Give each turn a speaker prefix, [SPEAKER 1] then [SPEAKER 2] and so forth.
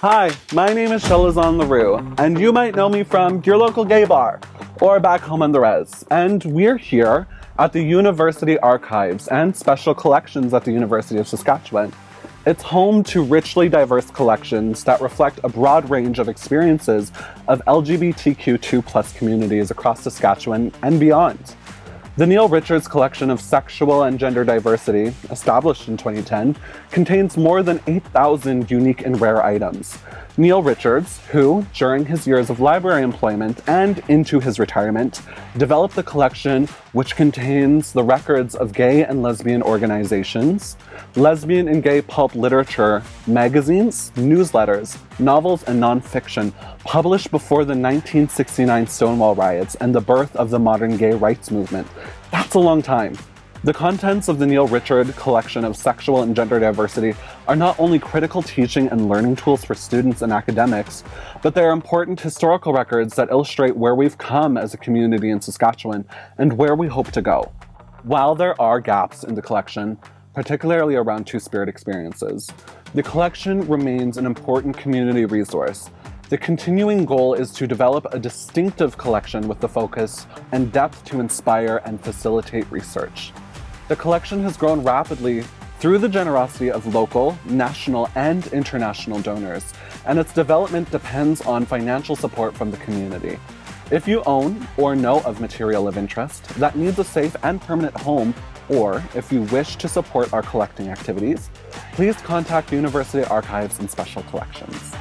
[SPEAKER 1] Hi, my name is Chelazon Leroux, and you might know me from your local gay bar or back home on the res. And we're here at the University Archives and Special Collections at the University of Saskatchewan. It's home to richly diverse collections that reflect a broad range of experiences of LGBTQ2 communities across Saskatchewan and beyond. The Neil Richards collection of sexual and gender diversity, established in 2010, contains more than 8,000 unique and rare items. Neil Richards, who, during his years of library employment and into his retirement, developed the collection which contains the records of gay and lesbian organizations, lesbian and gay pulp literature, magazines, newsletters, novels, and nonfiction published before the 1969 Stonewall riots and the birth of the modern gay rights movement. That's a long time. The contents of the Neil Richard collection of sexual and gender diversity are not only critical teaching and learning tools for students and academics, but they are important historical records that illustrate where we've come as a community in Saskatchewan and where we hope to go. While there are gaps in the collection, particularly around Two-Spirit experiences, the collection remains an important community resource the continuing goal is to develop a distinctive collection with the focus and depth to inspire and facilitate research. The collection has grown rapidly through the generosity of local, national, and international donors, and its development depends on financial support from the community. If you own or know of material of interest that needs a safe and permanent home, or if you wish to support our collecting activities, please contact University Archives and Special Collections.